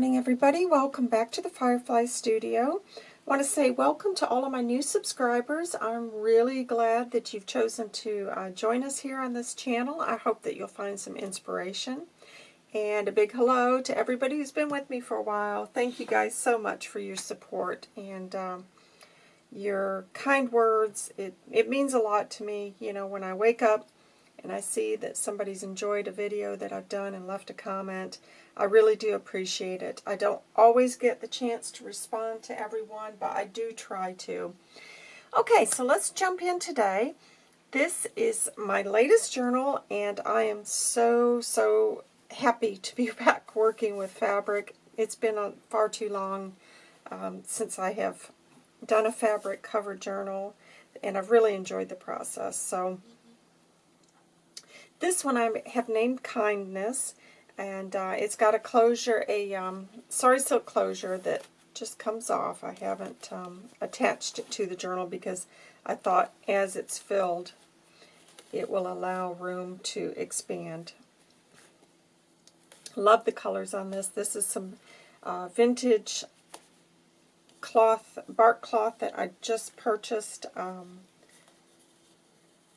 morning, everybody. Welcome back to the Firefly Studio. I want to say welcome to all of my new subscribers. I'm really glad that you've chosen to uh, join us here on this channel. I hope that you'll find some inspiration. And a big hello to everybody who's been with me for a while. Thank you guys so much for your support and um, your kind words. It, it means a lot to me. You know, when I wake up and I see that somebody's enjoyed a video that I've done and left a comment, I really do appreciate it. I don't always get the chance to respond to everyone, but I do try to. Okay, so let's jump in today. This is my latest journal, and I am so, so happy to be back working with fabric. It's been far too long um, since I have done a fabric cover journal, and I've really enjoyed the process. So this one I have named Kindness, and uh, it's got a closure, a um, Sari Silk closure that just comes off. I haven't um, attached it to the journal because I thought as it's filled, it will allow room to expand. Love the colors on this. This is some uh, vintage cloth, bark cloth that I just purchased. Um,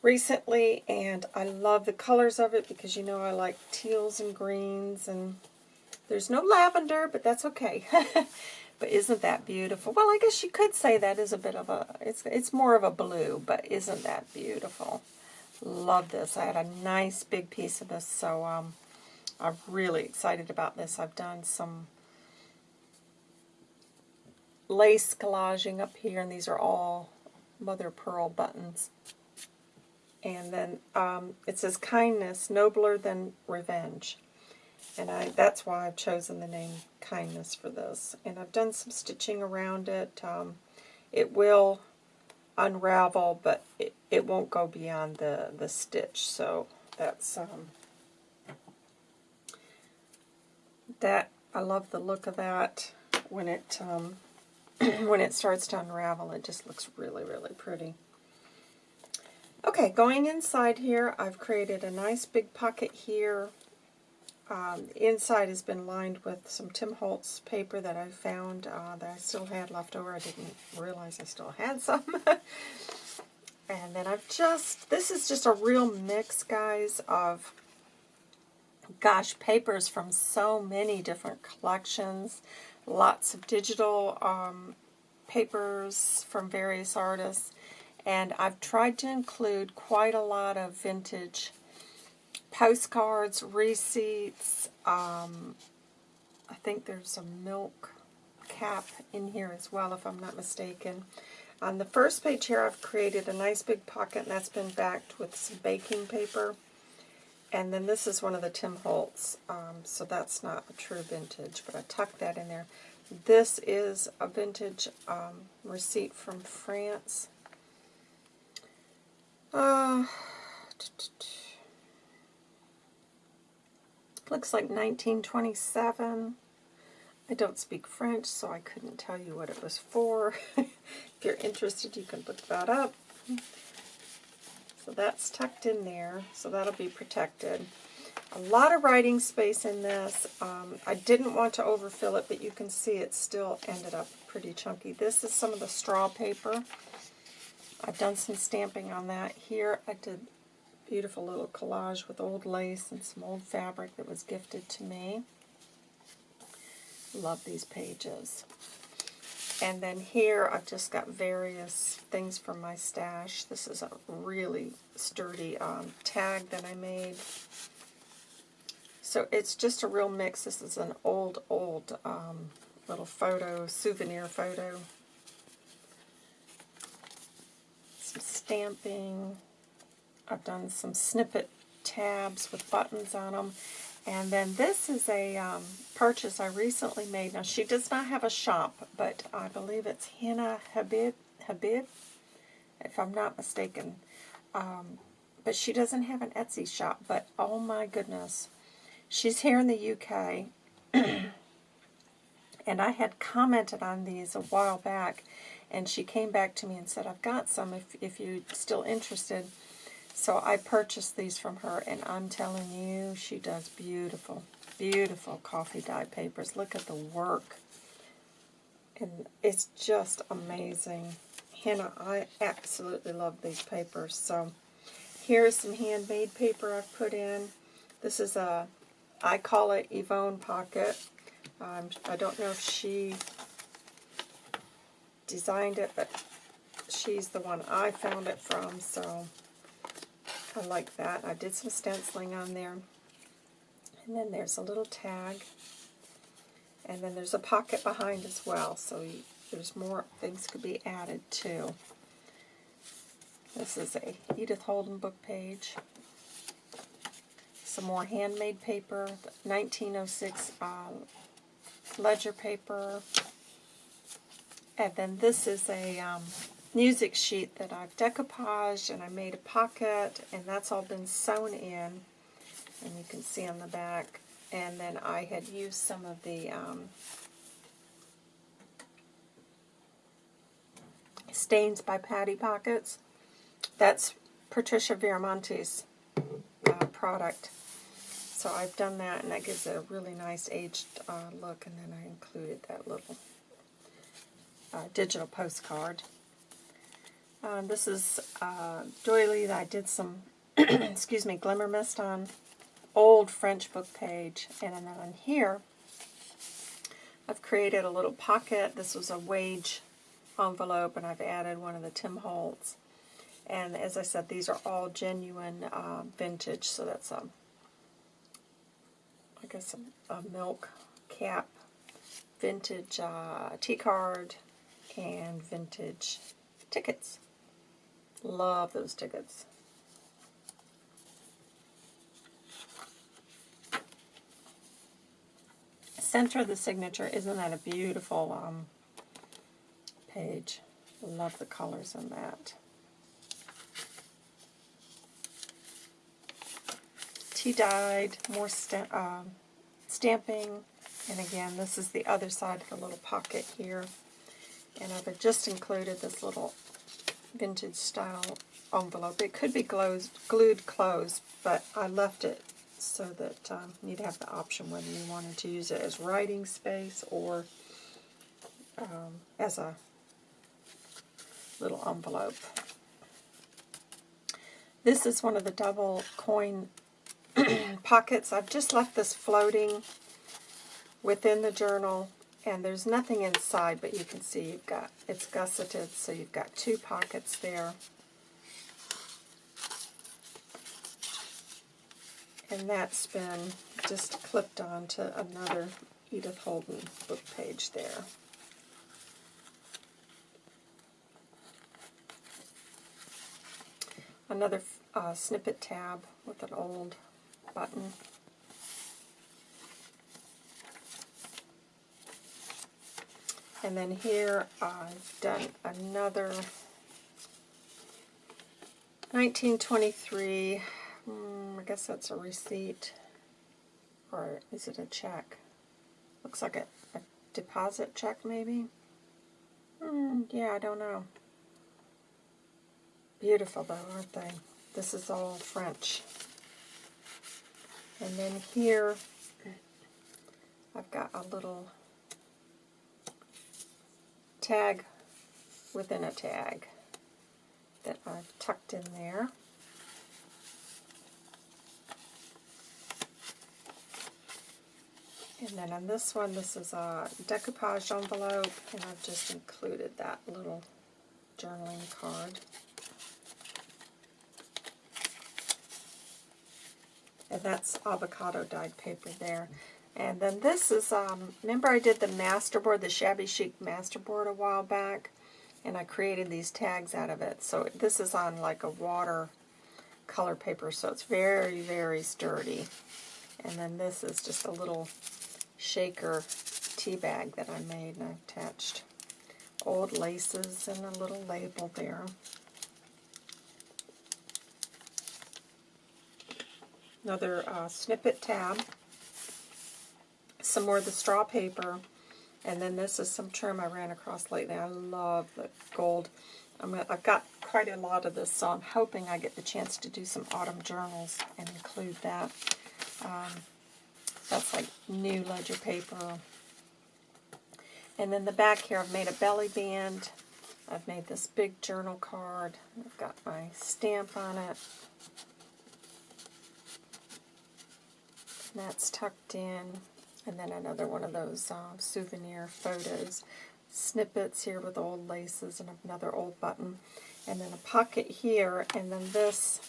recently, and I love the colors of it because you know I like teals and greens, and there's no lavender, but that's okay. but isn't that beautiful? Well, I guess you could say that is a bit of a, it's, it's more of a blue, but isn't that beautiful? Love this. I had a nice big piece of this, so um, I'm really excited about this. I've done some lace collaging up here, and these are all mother pearl buttons. And then um, it says kindness, nobler than revenge. And I that's why I've chosen the name kindness for this. And I've done some stitching around it. Um, it will unravel, but it, it won't go beyond the, the stitch. So that's um, that. I love the look of that when it um, when it starts to unravel. It just looks really, really pretty. Okay, going inside here, I've created a nice big pocket here. Um, the inside has been lined with some Tim Holtz paper that I found uh, that I still had left over. I didn't realize I still had some. and then I've just, this is just a real mix, guys, of, gosh, papers from so many different collections. Lots of digital um, papers from various artists. And I've tried to include quite a lot of vintage postcards, receipts. Um, I think there's a milk cap in here as well, if I'm not mistaken. On the first page here, I've created a nice big pocket, and that's been backed with some baking paper. And then this is one of the Tim Holtz, um, so that's not a true vintage, but I tucked that in there. This is a vintage um, receipt from France. Uh, looks like 1927. I don't speak French, so I couldn't tell you what it was for. if you're interested, you can look that up. So that's tucked in there, so that'll be protected. A lot of writing space in this. Um, I didn't want to overfill it, but you can see it still ended up pretty chunky. This is some of the straw paper. I've done some stamping on that. Here I did a beautiful little collage with old lace and some old fabric that was gifted to me. Love these pages. And then here I've just got various things from my stash. This is a really sturdy um, tag that I made. So it's just a real mix. This is an old, old um, little photo, souvenir photo some stamping. I've done some snippet tabs with buttons on them. And then this is a um, purchase I recently made. Now, she does not have a shop, but I believe it's Hina Habib, Habib if I'm not mistaken. Um, but she doesn't have an Etsy shop. But, oh my goodness, she's here in the UK. and I had commented on these a while back and she came back to me and said, I've got some if, if you're still interested. So I purchased these from her, and I'm telling you, she does beautiful. beautiful coffee dye papers. Look at the work. And it's just amazing. Hannah, I absolutely love these papers. So here's some handmade paper I've put in. This is a, I call it Yvonne Pocket. Um, I don't know if she designed it, but she's the one I found it from, so I like that. I did some stenciling on there. And then there's a little tag. And then there's a pocket behind as well, so you, there's more things could be added too. This is a Edith Holden book page. Some more handmade paper, 1906 uh, ledger paper. And then this is a um, music sheet that I've decoupaged and I made a pocket and that's all been sewn in and you can see on the back and then I had used some of the um, Stains by Patty Pockets. That's Patricia Viramonte's uh, product. So I've done that and that gives it a really nice aged uh, look and then I included that little uh, digital postcard. Um, this is uh, doily that I did some, excuse me, glimmer mist on old French book page. And then on here, I've created a little pocket. This was a wage envelope, and I've added one of the Tim Holtz. And as I said, these are all genuine uh, vintage, so that's a, I guess a, a milk cap, vintage uh, tea card, and vintage tickets. Love those tickets. Center of the signature, isn't that a beautiful um, page? Love the colors in that. Tea dyed, more uh, stamping, and again, this is the other side of the little pocket here. And I've just included this little vintage style envelope. It could be glued, glued closed, but I left it so that um, you'd have the option whether you wanted to use it as writing space or um, as a little envelope. This is one of the double coin pockets. I've just left this floating within the journal and there's nothing inside, but you can see you've got, it's gusseted, so you've got two pockets there. And that's been just clipped onto another Edith Holden book page there. Another uh, snippet tab with an old button. And then here I've done another 1923, mm, I guess that's a receipt, or is it a check? Looks like a, a deposit check maybe? Mm, yeah, I don't know. Beautiful though, aren't they? This is all French. And then here, I've got a little tag within a tag that I've tucked in there. And then on this one, this is a decoupage envelope, and I've just included that little journaling card. And that's avocado dyed paper there. And then this is, um, remember I did the masterboard, the Shabby Chic masterboard a while back? And I created these tags out of it. So this is on like a water color paper, so it's very, very sturdy. And then this is just a little shaker tea bag that I made, and I attached old laces and a little label there. Another uh, snippet tab some more of the straw paper. And then this is some trim I ran across lately. I love the gold. i have got quite a lot of this, so I'm hoping I get the chance to do some autumn journals and include that. Um, That's like new ledger paper. And then the back here, I've made a belly band. I've made this big journal card. I've got my stamp on it. And that's tucked in. And then another one of those uh, souvenir photos. Snippets here with old laces and another old button. And then a pocket here. And then this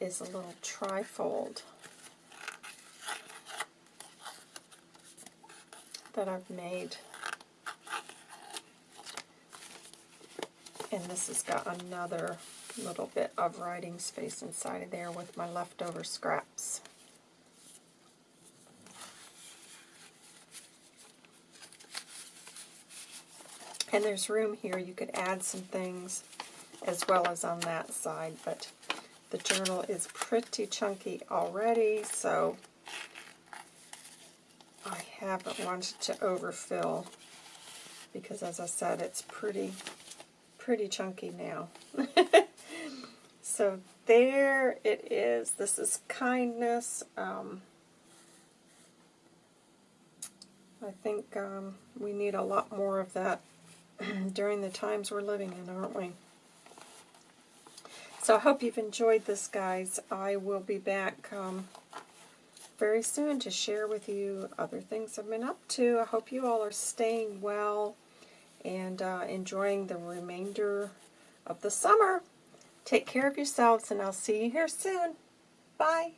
is a little trifold that I've made. And this has got another little bit of writing space inside of there with my leftover scraps. And there's room here, you could add some things as well as on that side, but the journal is pretty chunky already, so I haven't wanted to overfill because as I said, it's pretty, pretty chunky now. so there it is. This is kindness. Um, I think um, we need a lot more of that during the times we're living in, aren't we? So I hope you've enjoyed this, guys. I will be back um, very soon to share with you other things I've been up to. I hope you all are staying well and uh, enjoying the remainder of the summer. Take care of yourselves, and I'll see you here soon. Bye.